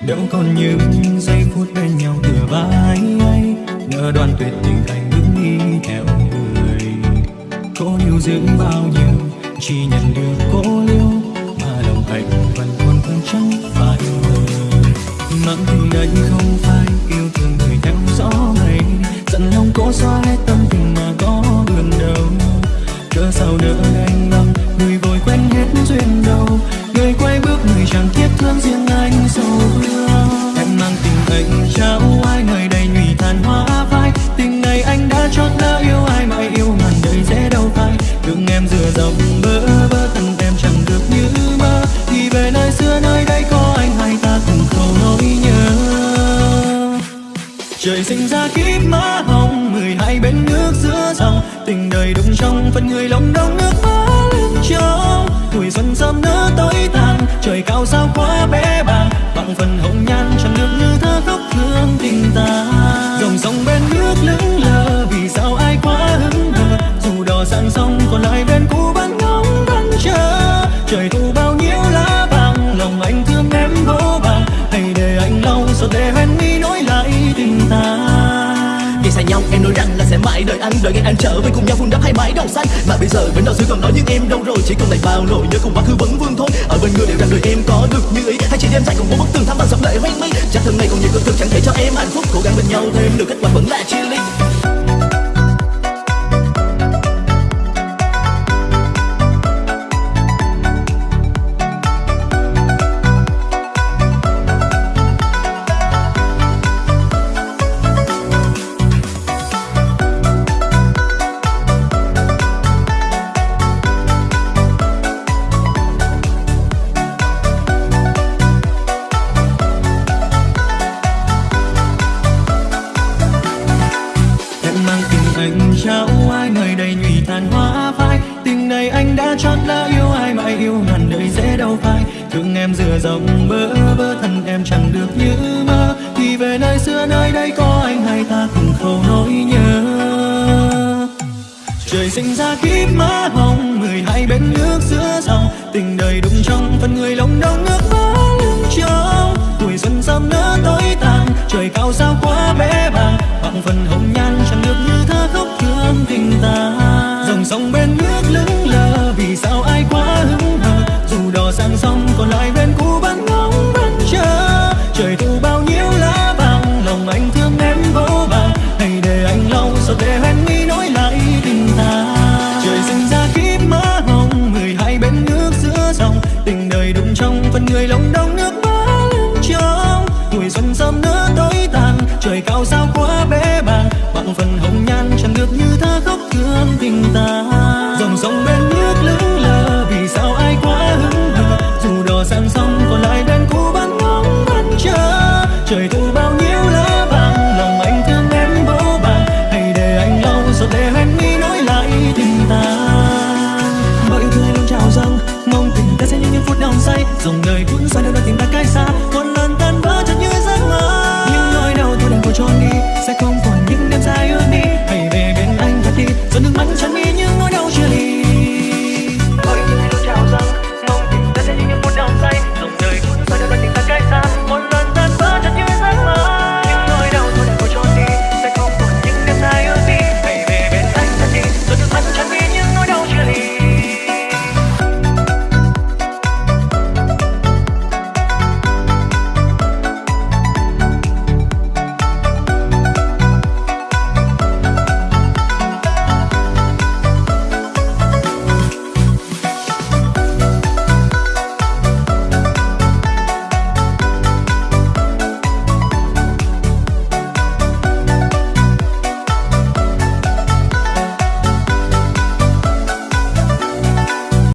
đâu còn những giây phút bên nhau thừa vai ấy, nỡ đoàn tuyệt tình thành bước đi theo người. Cố yêu dưỡng bao nhiêu, chỉ nhận được cố liêu mà lòng anh vẫn còn thương chẳng phải người Mặn tình đấy không phải yêu thương người theo gió mây dặn lòng cố xóa hết tâm tình mà có đường đâu cớ sao nỡ anh lòng người vội quen hết duyên đâu? Trời cao sao quá bé bàng, bằng phần hồng nhan chẳng được như thơ khóc thương tình ta. Dòng sông bên nước lững lờ, vì sao ai quá hứng hờ dù đò sang sông, còn lại bên cũ vẫn ngóng vẫn chờ. Trời thu bao nhiêu lá vàng lòng anh thương em vô vàng hãy để anh lau giọt để hoen mi nối xa nhau, em nói rằng là sẽ mãi đợi anh, Đợi ngày anh trở về cùng nhau, vun đắp hai mái đầu xanh. Mà bây giờ bên đau xưa còn nói những em đâu rồi, Chỉ còn lại bao nỗi nhớ cùng quá khứ vẫn vương thôi Ở bên người đều rằng đời em có được như ý Hay chỉ đêm dài cùng một bức tường thắm bằng dòng lệ hoang mi Chắc thân này còn nhiều cực thực chẳng thể cho em hạnh phúc, Cố gắng bên nhau thêm được kết quả vẫn là anh trao ai người đầy nhụy tàn hoa phai. Tình này anh đã chót đã yêu ai mà yêu ngàn đời dễ đâu phai. Thương em dừa dòng bơ vơ, thân em chẳng được như mơ. Thì về nơi xưa nơi đây có anh hai ta cùng khâu nỗi nhớ. Trời sinh ra kiếp má hồng, mười hai bên nước giữa dòng. Tình đời đụng trong phần người lòng đông nước mắt lưng trong tuổi xuân sớm nỡ tối tàn, trời cao sao quá bé bàng. Bằng phần hồng trời cao sao quá bé bàng bằng phần hồng nhan chẳng được như thơ khóc thương tình ta. Dòng sông bên nước lững lờ, vì sao ai quá hững hờ? Dù đò sang sông còn lại bên cũ vẫn ngóng vẫn chờ. Trời thu bao nhiêu lá vàng, lòng anh thương em vô vàng hãy để anh lâu rồi để hoen mi nối lại tình ta. Bao yêu thương luôn chào dâng mong tình ta sẽ như những phút đong say. Dòng đời Second.